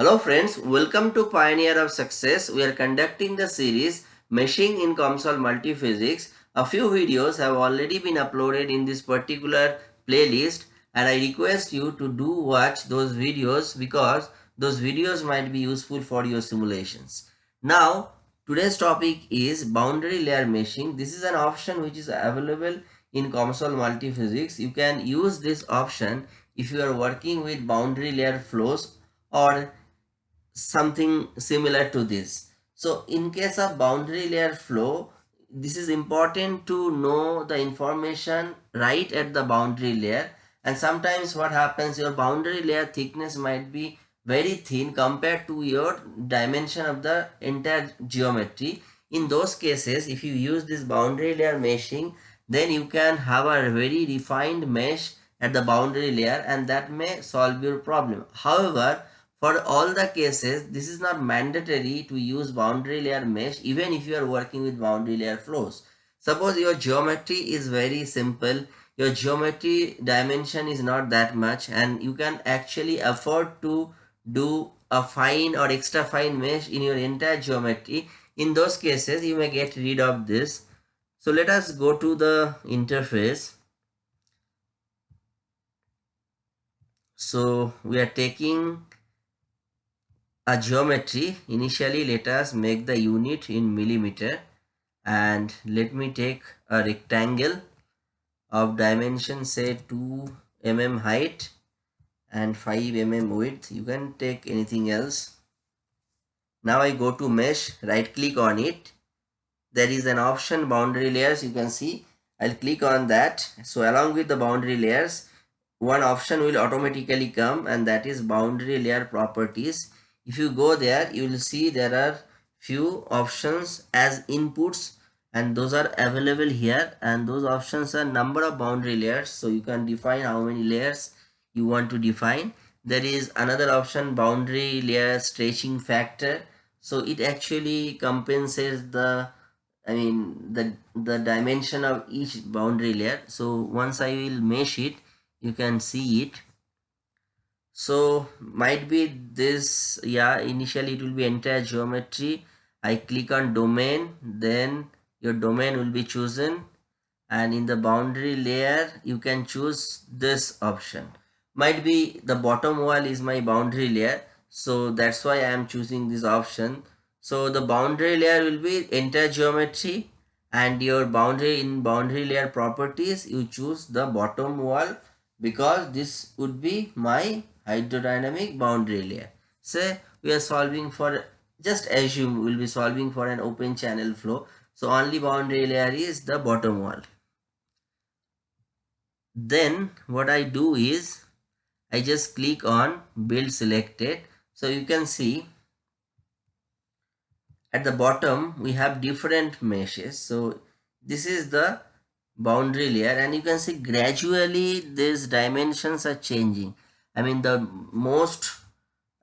Hello friends, welcome to Pioneer of Success. We are conducting the series Meshing in COMSOL Multiphysics. A few videos have already been uploaded in this particular playlist and I request you to do watch those videos because those videos might be useful for your simulations. Now, today's topic is boundary layer meshing. This is an option which is available in COMSOL Multiphysics. You can use this option if you are working with boundary layer flows or something similar to this. So in case of boundary layer flow, this is important to know the information right at the boundary layer and sometimes what happens your boundary layer thickness might be very thin compared to your dimension of the entire geometry. In those cases if you use this boundary layer meshing then you can have a very refined mesh at the boundary layer and that may solve your problem. However, for all the cases, this is not mandatory to use boundary layer mesh even if you are working with boundary layer flows. Suppose your geometry is very simple, your geometry dimension is not that much and you can actually afford to do a fine or extra fine mesh in your entire geometry. In those cases, you may get rid of this. So let us go to the interface. So we are taking a geometry initially let us make the unit in millimeter and let me take a rectangle of dimension say 2 mm height and 5 mm width. You can take anything else. Now i go to mesh right click on it. There is an option boundary layers you can see. I'll click on that. So along with the boundary layers one option will automatically come and that is boundary layer properties if you go there you will see there are few options as inputs and those are available here. And those options are number of boundary layers so you can define how many layers you want to define. There is another option boundary layer stretching factor. So it actually compensates the i mean the the dimension of each boundary layer. So once i will mesh it you can see it so might be this yeah initially it will be entire geometry. I click on domain then your domain will be chosen. And in the boundary layer you can choose this option. Might be the bottom wall is my boundary layer. So that's why i am choosing this option. So the boundary layer will be entire geometry. And your boundary in boundary layer properties you choose the bottom wall because this would be my hydrodynamic boundary layer. Say we are solving for just assume we'll be solving for an open channel flow. So only boundary layer is the bottom wall. Then what I do is I just click on build selected. So you can see at the bottom we have different meshes. So this is the boundary layer and you can see gradually these dimensions are changing I mean the most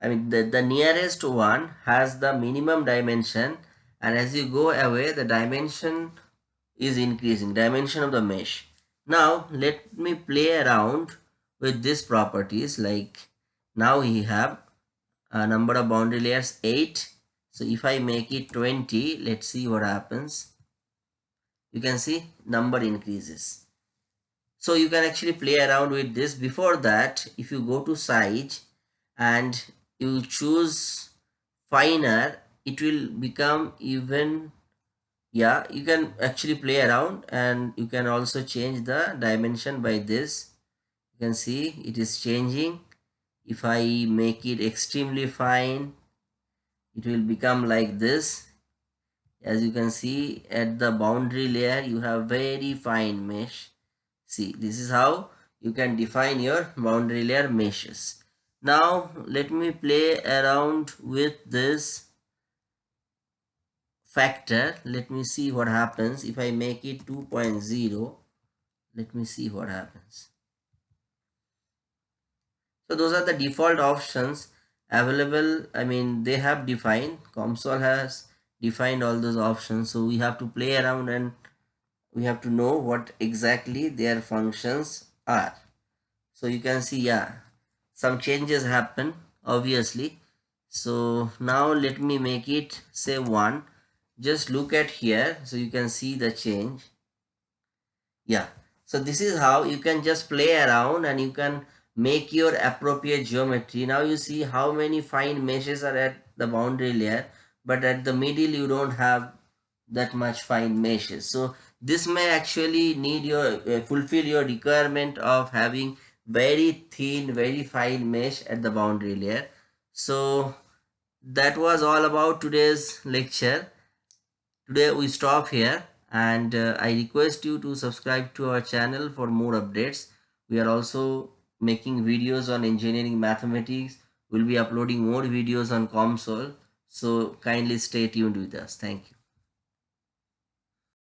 I mean the, the nearest one has the minimum dimension and as you go away the dimension is increasing dimension of the mesh. Now let me play around with these properties like now we have a number of boundary layers 8 so if I make it 20 let's see what happens. You can see number increases so you can actually play around with this. Before that if you go to size and you choose finer it will become even yeah you can actually play around and you can also change the dimension by this. You can see it is changing. If i make it extremely fine it will become like this. As you can see at the boundary layer you have very fine mesh See, this is how you can define your boundary layer meshes. Now, let me play around with this factor. Let me see what happens if I make it 2.0. Let me see what happens. So those are the default options available. I mean, they have defined, COMSOL has defined all those options. So we have to play around and we have to know what exactly their functions are. So you can see yeah some changes happen obviously. So now let me make it say 1 just look at here so you can see the change. Yeah. So this is how you can just play around and you can make your appropriate geometry. Now you see how many fine meshes are at the boundary layer but at the middle you don't have that much fine meshes. So this may actually need your uh, fulfill your requirement of having very thin very fine mesh at the boundary layer. So that was all about today's lecture. Today we stop here and uh, i request you to subscribe to our channel for more updates. We are also making videos on engineering mathematics. We'll be uploading more videos on COMSOL. So kindly stay tuned with us. Thank you